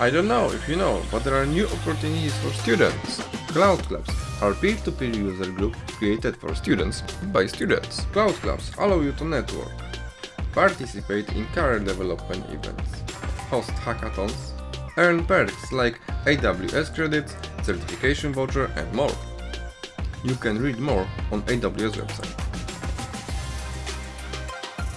I don't know if you know, but there are new opportunities for students. Cloud Clubs are peer-to-peer user group created for students by students. Cloud Clubs allow you to network, participate in career development events, host hackathons, earn perks like AWS credits, certification voucher and more. You can read more on AWS website.